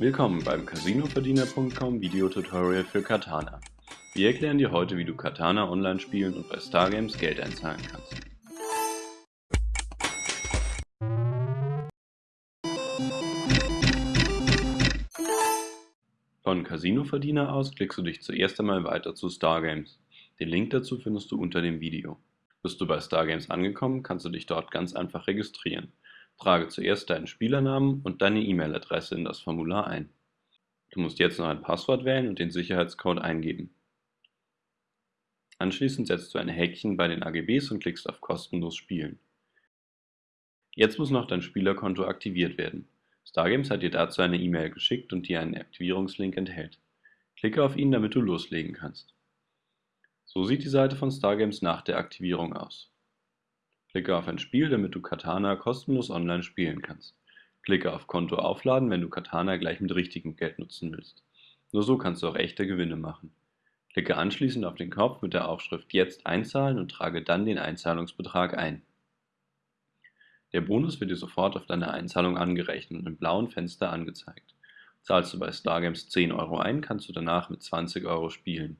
Willkommen beim Casinoverdiener.com Videotutorial für Katana. Wir erklären dir heute, wie du Katana online spielen und bei Stargames Geld einzahlen kannst. Von Casinoverdiener aus klickst du dich zuerst einmal weiter zu Stargames. Den Link dazu findest du unter dem Video. Bist du bei Stargames angekommen, kannst du dich dort ganz einfach registrieren. Trage zuerst deinen Spielernamen und deine E-Mail-Adresse in das Formular ein. Du musst jetzt noch ein Passwort wählen und den Sicherheitscode eingeben. Anschließend setzt du ein Häkchen bei den AGBs und klickst auf Kostenlos spielen. Jetzt muss noch dein Spielerkonto aktiviert werden. Stargames hat dir dazu eine E-Mail geschickt und dir einen Aktivierungslink enthält. Klicke auf ihn, damit du loslegen kannst. So sieht die Seite von Stargames nach der Aktivierung aus. Klicke auf ein Spiel, damit du Katana kostenlos online spielen kannst. Klicke auf Konto aufladen, wenn du Katana gleich mit richtigem Geld nutzen willst. Nur so kannst du auch echte Gewinne machen. Klicke anschließend auf den Knopf mit der Aufschrift Jetzt einzahlen und trage dann den Einzahlungsbetrag ein. Der Bonus wird dir sofort auf deine Einzahlung angerechnet und im blauen Fenster angezeigt. Zahlst du bei Stargames 10 Euro ein, kannst du danach mit 20 Euro spielen.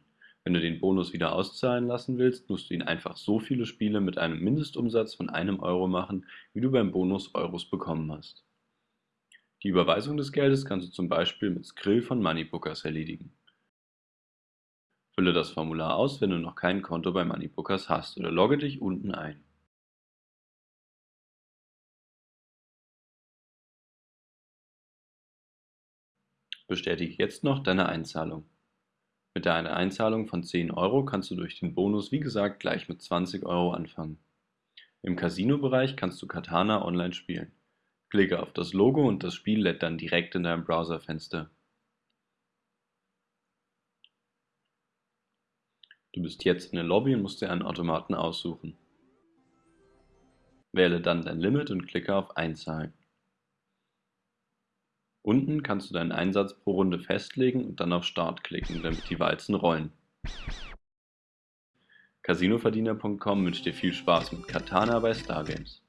Wenn du den Bonus wieder auszahlen lassen willst, musst du ihn einfach so viele Spiele mit einem Mindestumsatz von einem Euro machen, wie du beim Bonus Euros bekommen hast. Die Überweisung des Geldes kannst du zum Beispiel mit Skrill von Moneybookers erledigen. Fülle das Formular aus, wenn du noch kein Konto bei Moneybookers hast oder logge dich unten ein. Bestätige jetzt noch deine Einzahlung. Mit einer Einzahlung von 10 Euro kannst du durch den Bonus wie gesagt gleich mit 20 Euro anfangen. Im Casino-Bereich kannst du Katana online spielen. Klicke auf das Logo und das Spiel lädt dann direkt in deinem Browserfenster. Du bist jetzt in der Lobby und musst dir einen Automaten aussuchen. Wähle dann dein Limit und klicke auf Einzahlen. Unten kannst du deinen Einsatz pro Runde festlegen und dann auf Start klicken, damit die Walzen rollen. Casinoverdiener.com wünscht dir viel Spaß mit Katana bei Stargames.